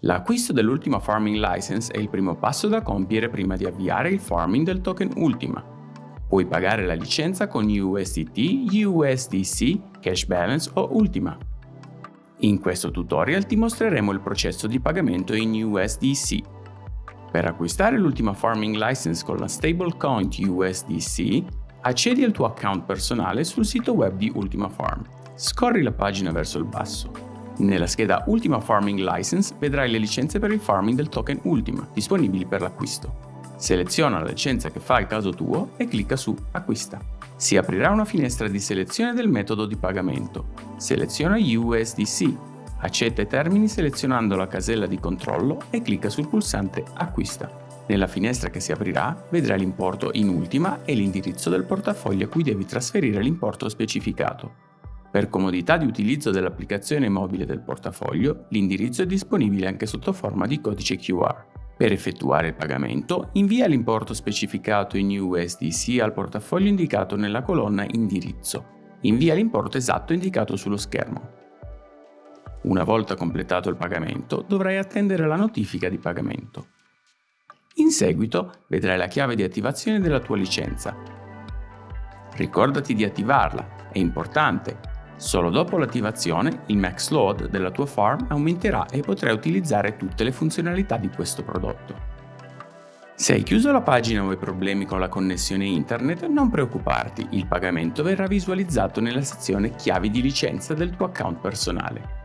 L'acquisto dell'ultima farming license è il primo passo da compiere prima di avviare il farming del token Ultima. Puoi pagare la licenza con USDT, USDC, Cash Balance o Ultima. In questo tutorial ti mostreremo il processo di pagamento in USDC. Per acquistare l'ultima farming license con la stablecoin USDC, accedi al tuo account personale sul sito web di Ultima Farm. Scorri la pagina verso il basso. Nella scheda Ultima Farming License vedrai le licenze per il farming del token Ultima, disponibili per l'acquisto. Seleziona la licenza che fa il caso tuo e clicca su Acquista. Si aprirà una finestra di selezione del metodo di pagamento. Seleziona USDC, accetta i termini selezionando la casella di controllo e clicca sul pulsante Acquista. Nella finestra che si aprirà vedrai l'importo in ultima e l'indirizzo del portafoglio a cui devi trasferire l'importo specificato. Per comodità di utilizzo dell'applicazione mobile del portafoglio, l'indirizzo è disponibile anche sotto forma di codice QR. Per effettuare il pagamento, invia l'importo specificato in USDC al portafoglio indicato nella colonna Indirizzo. Invia l'importo esatto indicato sullo schermo. Una volta completato il pagamento, dovrai attendere la notifica di pagamento. In seguito vedrai la chiave di attivazione della tua licenza. Ricordati di attivarla, è importante, Solo dopo l'attivazione il max load della tua farm aumenterà e potrai utilizzare tutte le funzionalità di questo prodotto. Se hai chiuso la pagina o hai problemi con la connessione internet, non preoccuparti, il pagamento verrà visualizzato nella sezione chiavi di licenza del tuo account personale.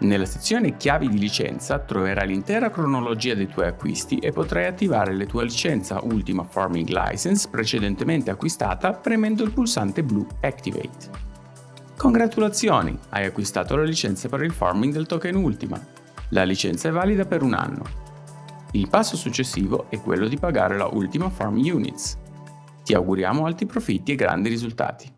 Nella sezione chiavi di licenza troverai l'intera cronologia dei tuoi acquisti e potrai attivare la tua licenza Ultima Farming License precedentemente acquistata premendo il pulsante blu Activate. Congratulazioni, hai acquistato la licenza per il farming del token Ultima. La licenza è valida per un anno. Il passo successivo è quello di pagare la Ultima Farm Units. Ti auguriamo alti profitti e grandi risultati.